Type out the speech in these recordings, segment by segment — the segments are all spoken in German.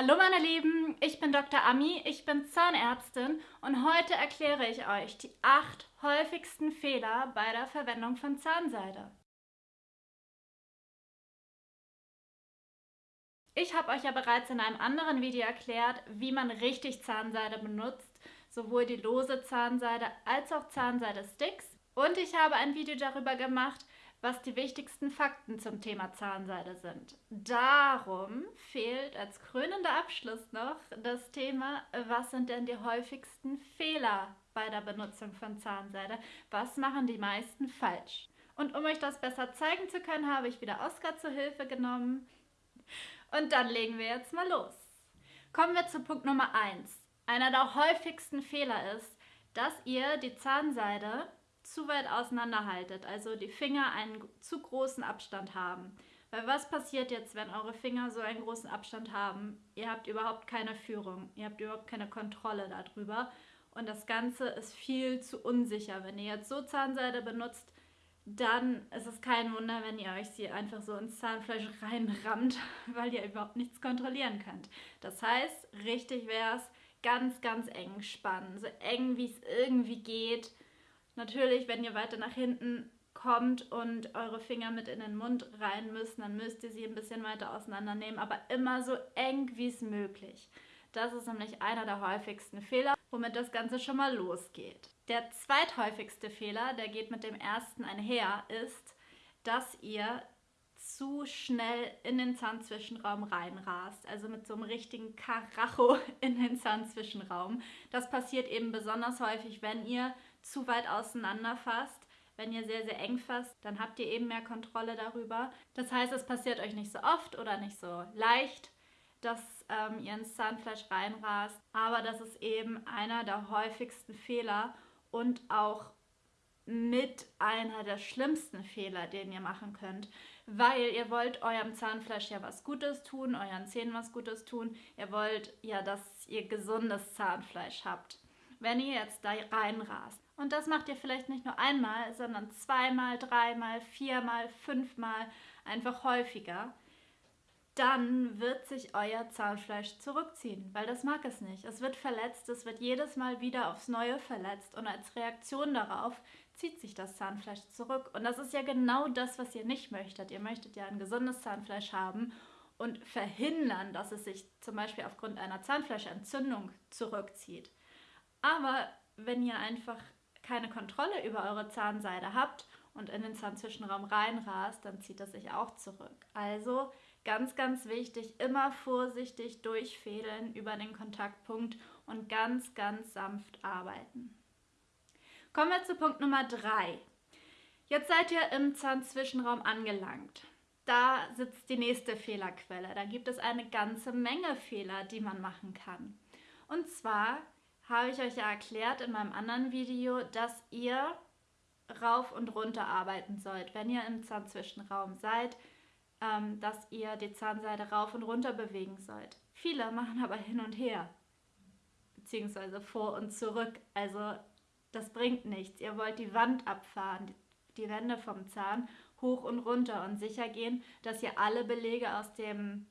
Hallo meine Lieben, ich bin Dr. Ami, ich bin Zahnärztin und heute erkläre ich euch die acht häufigsten Fehler bei der Verwendung von Zahnseide. Ich habe euch ja bereits in einem anderen Video erklärt, wie man richtig Zahnseide benutzt, sowohl die lose Zahnseide als auch Zahnseide-Sticks. Und ich habe ein Video darüber gemacht, was die wichtigsten Fakten zum Thema Zahnseide sind. Darum fehlt als krönender Abschluss noch das Thema, was sind denn die häufigsten Fehler bei der Benutzung von Zahnseide? Was machen die meisten falsch? Und um euch das besser zeigen zu können, habe ich wieder Oskar zur Hilfe genommen. Und dann legen wir jetzt mal los. Kommen wir zu Punkt Nummer 1. Einer der häufigsten Fehler ist, dass ihr die Zahnseide zu weit auseinanderhaltet, also die Finger einen zu großen Abstand haben. Weil was passiert jetzt, wenn eure Finger so einen großen Abstand haben? Ihr habt überhaupt keine Führung, ihr habt überhaupt keine Kontrolle darüber und das Ganze ist viel zu unsicher. Wenn ihr jetzt so Zahnseide benutzt, dann ist es kein Wunder, wenn ihr euch sie einfach so ins Zahnfleisch reinrammt, weil ihr überhaupt nichts kontrollieren könnt. Das heißt, richtig wäre es, ganz, ganz eng spannen, so eng wie es irgendwie geht Natürlich, wenn ihr weiter nach hinten kommt und eure Finger mit in den Mund rein müssen, dann müsst ihr sie ein bisschen weiter auseinandernehmen, aber immer so eng wie es möglich. Das ist nämlich einer der häufigsten Fehler, womit das Ganze schon mal losgeht. Der zweithäufigste Fehler, der geht mit dem ersten einher, ist, dass ihr zu schnell in den Zahnzwischenraum reinrast, also mit so einem richtigen Karacho in den Zahnzwischenraum. Das passiert eben besonders häufig, wenn ihr zu weit auseinander fasst. Wenn ihr sehr, sehr eng fasst, dann habt ihr eben mehr Kontrolle darüber. Das heißt, es passiert euch nicht so oft oder nicht so leicht, dass ähm, ihr ins Zahnfleisch reinrast. Aber das ist eben einer der häufigsten Fehler und auch mit einer der schlimmsten Fehler, den ihr machen könnt, weil ihr wollt eurem Zahnfleisch ja was Gutes tun, euren Zähnen was Gutes tun. Ihr wollt ja, dass ihr gesundes Zahnfleisch habt. Wenn ihr jetzt da reinrast, und das macht ihr vielleicht nicht nur einmal, sondern zweimal, dreimal, viermal, fünfmal, einfach häufiger, dann wird sich euer Zahnfleisch zurückziehen, weil das mag es nicht. Es wird verletzt, es wird jedes Mal wieder aufs Neue verletzt und als Reaktion darauf zieht sich das Zahnfleisch zurück. Und das ist ja genau das, was ihr nicht möchtet. Ihr möchtet ja ein gesundes Zahnfleisch haben und verhindern, dass es sich zum Beispiel aufgrund einer Zahnfleischentzündung zurückzieht. Aber wenn ihr einfach keine Kontrolle über eure Zahnseide habt und in den Zahnzwischenraum reinrast, dann zieht das sich auch zurück. Also ganz, ganz wichtig, immer vorsichtig durchfädeln über den Kontaktpunkt und ganz, ganz sanft arbeiten. Kommen wir zu Punkt Nummer 3. Jetzt seid ihr im Zahnzwischenraum angelangt. Da sitzt die nächste Fehlerquelle. Da gibt es eine ganze Menge Fehler, die man machen kann. Und zwar habe ich euch ja erklärt in meinem anderen Video, dass ihr rauf und runter arbeiten sollt, wenn ihr im Zahnzwischenraum seid, ähm, dass ihr die Zahnseide rauf und runter bewegen sollt. Viele machen aber hin und her, beziehungsweise vor und zurück. Also das bringt nichts. Ihr wollt die Wand abfahren, die Wände vom Zahn hoch und runter und sicher gehen, dass ihr alle Belege aus dem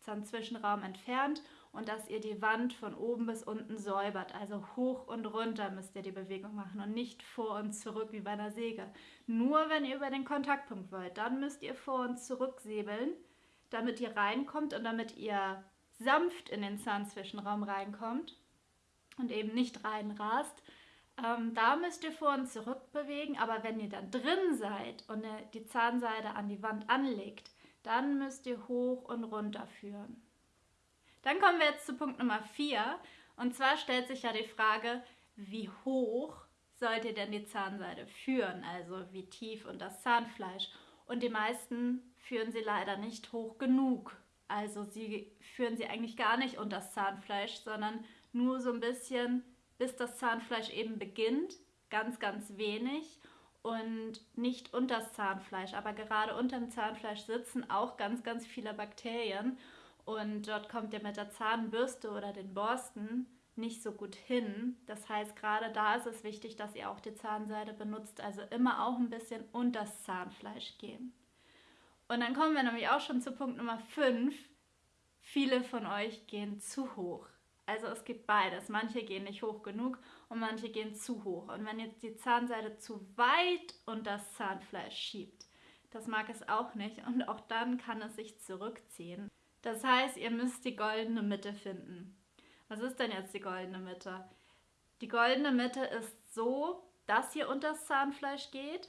Zahnzwischenraum entfernt und dass ihr die Wand von oben bis unten säubert. Also hoch und runter müsst ihr die Bewegung machen und nicht vor und zurück wie bei einer Säge. Nur wenn ihr über den Kontaktpunkt wollt, dann müsst ihr vor und zurück säbeln, damit ihr reinkommt und damit ihr sanft in den Zahnzwischenraum reinkommt und eben nicht reinrast. Ähm, da müsst ihr vor und zurück bewegen, aber wenn ihr dann drin seid und die Zahnseide an die Wand anlegt, dann müsst ihr hoch und runter führen. Dann kommen wir jetzt zu Punkt Nummer 4. Und zwar stellt sich ja die Frage, wie hoch sollt ihr denn die Zahnseide führen? Also wie tief und das Zahnfleisch. Und die meisten führen sie leider nicht hoch genug. Also sie führen sie eigentlich gar nicht unter das Zahnfleisch, sondern nur so ein bisschen, bis das Zahnfleisch eben beginnt. Ganz, ganz wenig und nicht unter das Zahnfleisch. Aber gerade unter dem Zahnfleisch sitzen auch ganz, ganz viele Bakterien. Und dort kommt ihr mit der Zahnbürste oder den Borsten nicht so gut hin. Das heißt, gerade da ist es wichtig, dass ihr auch die Zahnseide benutzt, also immer auch ein bisschen unter das Zahnfleisch gehen. Und dann kommen wir nämlich auch schon zu Punkt Nummer 5. viele von euch gehen zu hoch. Also es gibt beides. Manche gehen nicht hoch genug und manche gehen zu hoch. Und wenn jetzt die Zahnseide zu weit unter das Zahnfleisch schiebt, das mag es auch nicht und auch dann kann es sich zurückziehen. Das heißt, ihr müsst die goldene Mitte finden. Was ist denn jetzt die goldene Mitte? Die goldene Mitte ist so, dass ihr unter das Zahnfleisch geht,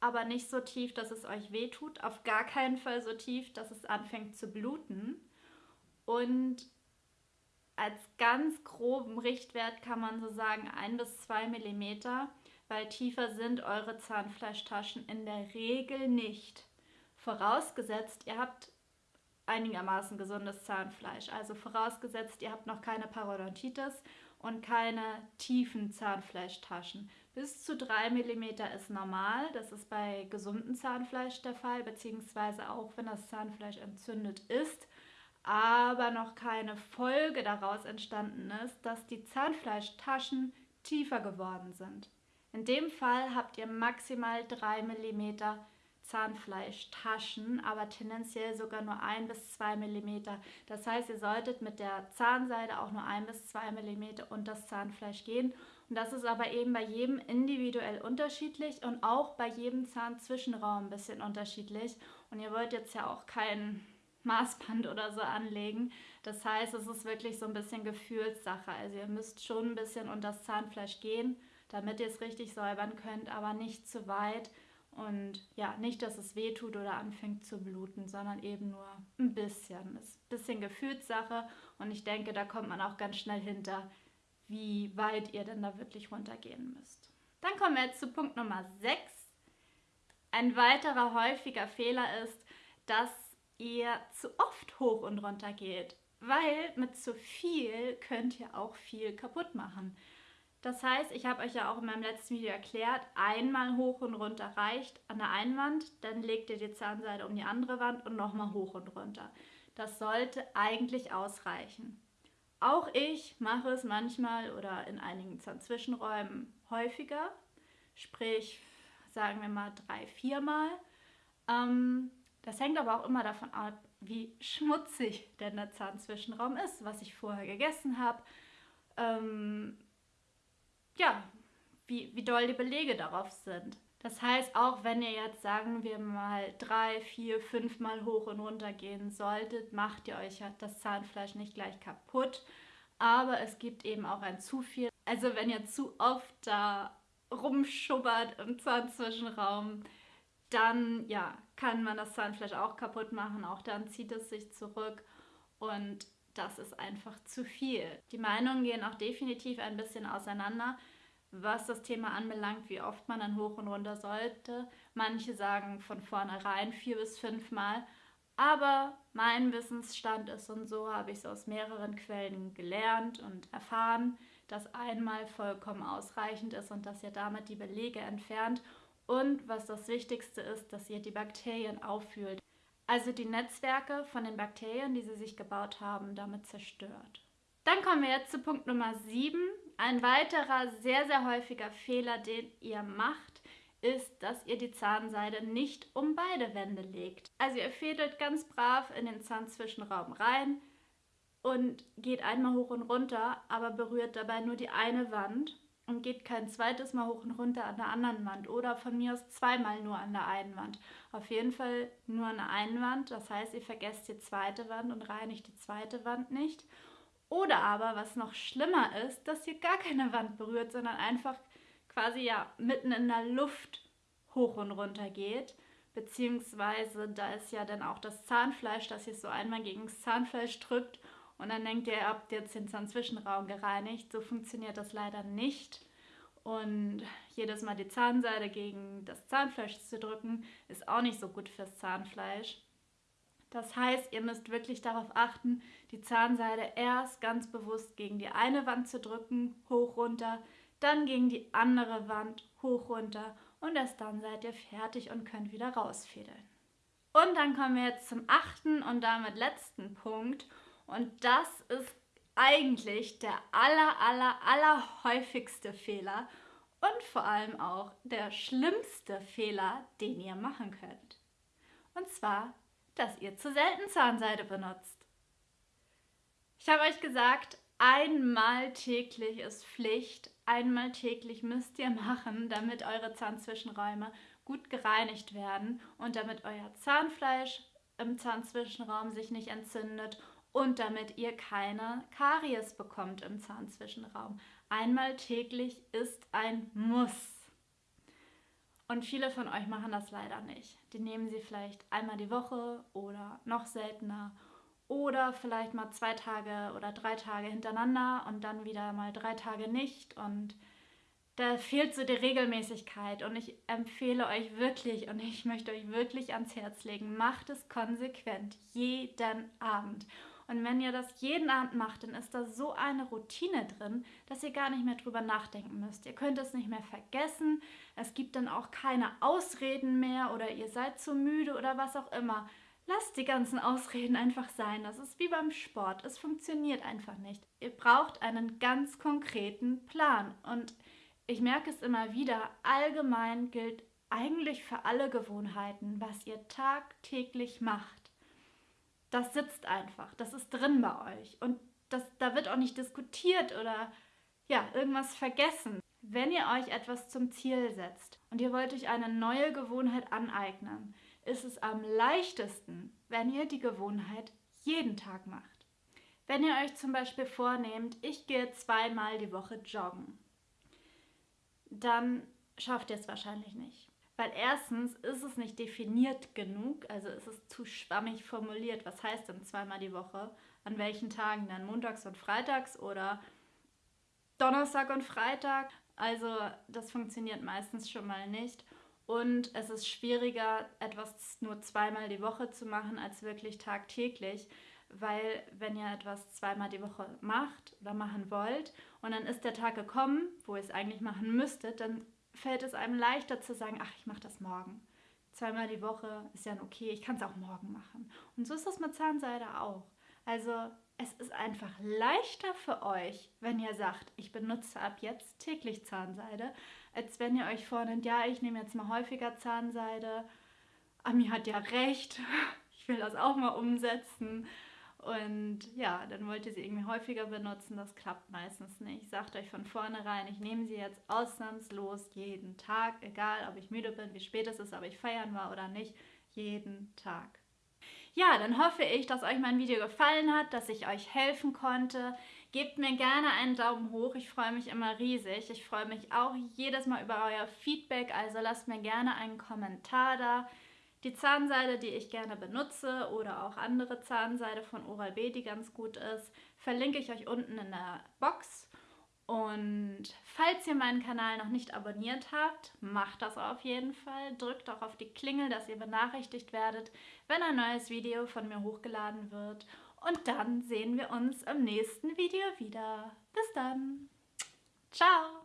aber nicht so tief, dass es euch wehtut. Auf gar keinen Fall so tief, dass es anfängt zu bluten. Und als ganz groben Richtwert kann man so sagen 1 bis 2 mm, weil tiefer sind eure Zahnfleischtaschen in der Regel nicht. Vorausgesetzt, ihr habt einigermaßen gesundes Zahnfleisch. Also vorausgesetzt, ihr habt noch keine Parodontitis und keine tiefen Zahnfleischtaschen. Bis zu 3 mm ist normal. Das ist bei gesundem Zahnfleisch der Fall, beziehungsweise auch wenn das Zahnfleisch entzündet ist, aber noch keine Folge daraus entstanden ist, dass die Zahnfleischtaschen tiefer geworden sind. In dem Fall habt ihr maximal 3 mm Zahnfleischtaschen, aber tendenziell sogar nur 1 bis 2 mm. Das heißt, ihr solltet mit der Zahnseide auch nur 1 bis 2 mm unter das Zahnfleisch gehen. Und das ist aber eben bei jedem individuell unterschiedlich und auch bei jedem Zahnzwischenraum ein bisschen unterschiedlich. Und ihr wollt jetzt ja auch kein Maßband oder so anlegen. Das heißt, es ist wirklich so ein bisschen Gefühlssache. Also ihr müsst schon ein bisschen unter das Zahnfleisch gehen, damit ihr es richtig säubern könnt, aber nicht zu weit und ja, nicht, dass es weh tut oder anfängt zu bluten, sondern eben nur ein bisschen. Das ist ein bisschen Gefühlssache und ich denke, da kommt man auch ganz schnell hinter, wie weit ihr denn da wirklich runtergehen müsst. Dann kommen wir jetzt zu Punkt Nummer 6. Ein weiterer häufiger Fehler ist, dass ihr zu oft hoch und runter geht, weil mit zu viel könnt ihr auch viel kaputt machen. Das heißt, ich habe euch ja auch in meinem letzten Video erklärt, einmal hoch und runter reicht an der einen Wand, dann legt ihr die Zahnseide um die andere Wand und nochmal hoch und runter. Das sollte eigentlich ausreichen. Auch ich mache es manchmal oder in einigen Zahnzwischenräumen häufiger, sprich sagen wir mal drei, viermal. Ähm, das hängt aber auch immer davon ab, wie schmutzig denn der Zahnzwischenraum ist, was ich vorher gegessen habe. Ähm, ja, wie, wie doll die Belege darauf sind. Das heißt, auch wenn ihr jetzt, sagen wir mal, drei, vier, fünf Mal hoch und runter gehen solltet, macht ihr euch das Zahnfleisch nicht gleich kaputt. Aber es gibt eben auch ein zu viel. Also wenn ihr zu oft da rumschubbert im Zahnzwischenraum, dann ja, kann man das Zahnfleisch auch kaputt machen. Auch dann zieht es sich zurück und das ist einfach zu viel. Die Meinungen gehen auch definitiv ein bisschen auseinander, was das Thema anbelangt, wie oft man dann hoch und runter sollte. Manche sagen von vornherein vier bis fünf Mal. Aber mein Wissensstand ist und so habe ich es aus mehreren Quellen gelernt und erfahren, dass einmal vollkommen ausreichend ist und dass ihr damit die Belege entfernt und was das Wichtigste ist, dass ihr die Bakterien auffühlt also die Netzwerke von den Bakterien, die sie sich gebaut haben, damit zerstört. Dann kommen wir jetzt zu Punkt Nummer 7. Ein weiterer sehr, sehr häufiger Fehler, den ihr macht, ist, dass ihr die Zahnseide nicht um beide Wände legt. Also ihr fädelt ganz brav in den Zahnzwischenraum rein und geht einmal hoch und runter, aber berührt dabei nur die eine Wand und geht kein zweites Mal hoch und runter an der anderen Wand oder von mir aus zweimal nur an der einen Wand. Auf jeden Fall nur an der einen Wand, das heißt, ihr vergesst die zweite Wand und reinigt die zweite Wand nicht. Oder aber, was noch schlimmer ist, dass ihr gar keine Wand berührt, sondern einfach quasi ja mitten in der Luft hoch und runter geht. Beziehungsweise da ist ja dann auch das Zahnfleisch, das ihr so einmal gegen das Zahnfleisch drückt und dann denkt ihr, ihr habt jetzt den Zahnzwischenraum gereinigt. So funktioniert das leider nicht. Und jedes Mal die Zahnseide gegen das Zahnfleisch zu drücken, ist auch nicht so gut fürs Zahnfleisch. Das heißt, ihr müsst wirklich darauf achten, die Zahnseide erst ganz bewusst gegen die eine Wand zu drücken, hoch runter, dann gegen die andere Wand, hoch runter und erst dann seid ihr fertig und könnt wieder rausfädeln. Und dann kommen wir jetzt zum achten und damit letzten Punkt und das ist eigentlich der aller, aller, aller häufigste Fehler und vor allem auch der schlimmste Fehler, den ihr machen könnt. Und zwar, dass ihr zu selten Zahnseide benutzt. Ich habe euch gesagt, einmal täglich ist Pflicht. Einmal täglich müsst ihr machen, damit eure Zahnzwischenräume gut gereinigt werden und damit euer Zahnfleisch im Zahnzwischenraum sich nicht entzündet und damit ihr keine Karies bekommt im Zahnzwischenraum. Einmal täglich ist ein Muss. Und viele von euch machen das leider nicht. Die nehmen sie vielleicht einmal die Woche oder noch seltener oder vielleicht mal zwei Tage oder drei Tage hintereinander und dann wieder mal drei Tage nicht. Und da fehlt so die Regelmäßigkeit. Und ich empfehle euch wirklich und ich möchte euch wirklich ans Herz legen, macht es konsequent, jeden Abend. Und wenn ihr das jeden Abend macht, dann ist da so eine Routine drin, dass ihr gar nicht mehr drüber nachdenken müsst. Ihr könnt es nicht mehr vergessen. Es gibt dann auch keine Ausreden mehr oder ihr seid zu müde oder was auch immer. Lasst die ganzen Ausreden einfach sein. Das ist wie beim Sport. Es funktioniert einfach nicht. Ihr braucht einen ganz konkreten Plan. Und ich merke es immer wieder, allgemein gilt eigentlich für alle Gewohnheiten, was ihr tagtäglich macht das sitzt einfach, das ist drin bei euch. Und das, da wird auch nicht diskutiert oder ja, irgendwas vergessen. Wenn ihr euch etwas zum Ziel setzt und ihr wollt euch eine neue Gewohnheit aneignen, ist es am leichtesten, wenn ihr die Gewohnheit jeden Tag macht. Wenn ihr euch zum Beispiel vornehmt, ich gehe zweimal die Woche joggen, dann schafft ihr es wahrscheinlich nicht. Weil erstens ist es nicht definiert genug, also ist es zu schwammig formuliert. Was heißt denn zweimal die Woche? An welchen Tagen dann? Montags und Freitags oder Donnerstag und Freitag? Also das funktioniert meistens schon mal nicht. Und es ist schwieriger, etwas nur zweimal die Woche zu machen, als wirklich tagtäglich. Weil wenn ihr etwas zweimal die Woche macht oder machen wollt und dann ist der Tag gekommen, wo ihr es eigentlich machen müsstet, dann fällt es einem leichter zu sagen, ach, ich mache das morgen. Zweimal die Woche ist ja okay, ich kann es auch morgen machen. Und so ist das mit Zahnseide auch. Also es ist einfach leichter für euch, wenn ihr sagt, ich benutze ab jetzt täglich Zahnseide, als wenn ihr euch vornimmt, ja, ich nehme jetzt mal häufiger Zahnseide. Ami hat ja recht, ich will das auch mal umsetzen. Und ja, dann wollt ihr sie irgendwie häufiger benutzen. Das klappt meistens nicht. Sagt euch von vornherein, ich nehme sie jetzt ausnahmslos jeden Tag, egal ob ich müde bin, wie spät es ist, ob ich feiern war oder nicht, jeden Tag. Ja, dann hoffe ich, dass euch mein Video gefallen hat, dass ich euch helfen konnte. Gebt mir gerne einen Daumen hoch, ich freue mich immer riesig. Ich freue mich auch jedes Mal über euer Feedback, also lasst mir gerne einen Kommentar da. Die Zahnseide, die ich gerne benutze oder auch andere Zahnseide von Oral-B, die ganz gut ist, verlinke ich euch unten in der Box. Und falls ihr meinen Kanal noch nicht abonniert habt, macht das auf jeden Fall. Drückt auch auf die Klingel, dass ihr benachrichtigt werdet, wenn ein neues Video von mir hochgeladen wird. Und dann sehen wir uns im nächsten Video wieder. Bis dann. Ciao.